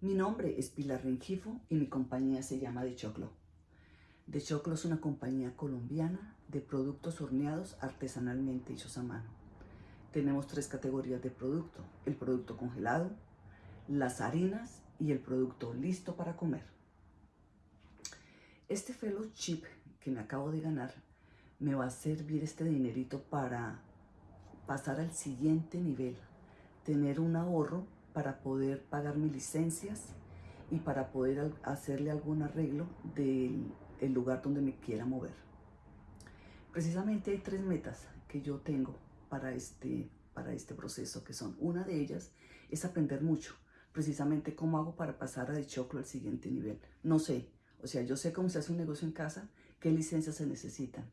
Mi nombre es Pilar Rengifo y mi compañía se llama De Choclo. De Choclo es una compañía colombiana de productos horneados artesanalmente hechos a mano. Tenemos tres categorías de producto, el producto congelado, las harinas y el producto listo para comer. Este fellowship que me acabo de ganar me va a servir este dinerito para pasar al siguiente nivel, tener un ahorro para poder pagar mis licencias y para poder hacerle algún arreglo del lugar donde me quiera mover. Precisamente hay tres metas que yo tengo para este, para este proceso, que son, una de ellas es aprender mucho, precisamente cómo hago para pasar a de choclo al siguiente nivel. No sé, o sea, yo sé cómo se hace un negocio en casa, qué licencias se necesitan,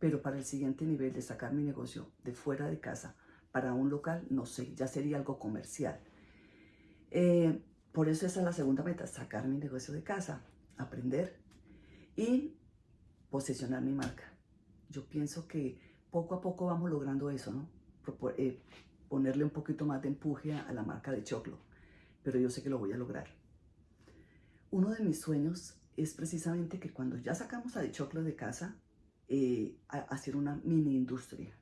pero para el siguiente nivel de sacar mi negocio de fuera de casa para un local, no sé, ya sería algo comercial. Eh, por eso esa es la segunda meta, sacar mi negocio de casa, aprender y posicionar mi marca. Yo pienso que poco a poco vamos logrando eso, ¿no? Eh, ponerle un poquito más de empuje a la marca de Choclo, pero yo sé que lo voy a lograr. Uno de mis sueños es precisamente que cuando ya sacamos a de Choclo de casa, eh, hacer una mini industria.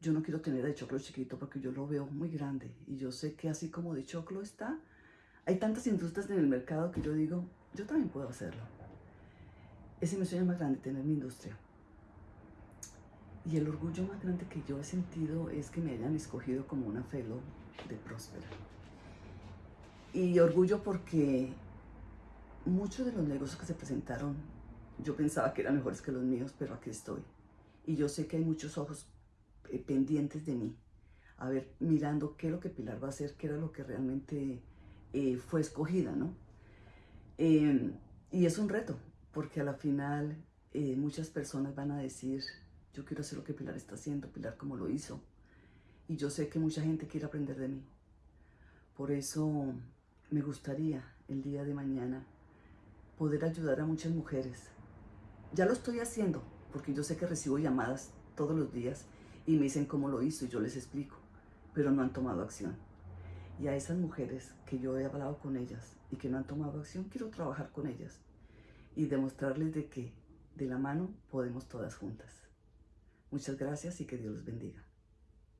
Yo no quiero tener de choclo chiquito porque yo lo veo muy grande y yo sé que así como de choclo está, hay tantas industrias en el mercado que yo digo, yo también puedo hacerlo. Ese es mi sueño más grande, tener mi industria. Y el orgullo más grande que yo he sentido es que me hayan escogido como una fellow de Próspera. Y orgullo porque muchos de los negocios que se presentaron yo pensaba que eran mejores que los míos, pero aquí estoy. Y yo sé que hay muchos ojos pendientes de mí. A ver, mirando qué es lo que Pilar va a hacer, qué era lo que realmente eh, fue escogida, ¿no? Em, y es un reto, porque a la final eh, muchas personas van a decir, yo quiero hacer lo que Pilar está haciendo, Pilar como lo hizo. Y yo sé que mucha gente quiere aprender de mí. Por eso me gustaría el día de mañana poder ayudar a muchas mujeres ya lo estoy haciendo, porque yo sé que recibo llamadas todos los días y me dicen cómo lo hizo y yo les explico, pero no han tomado acción. Y a esas mujeres que yo he hablado con ellas y que no han tomado acción, quiero trabajar con ellas y demostrarles de que de la mano podemos todas juntas. Muchas gracias y que Dios los bendiga.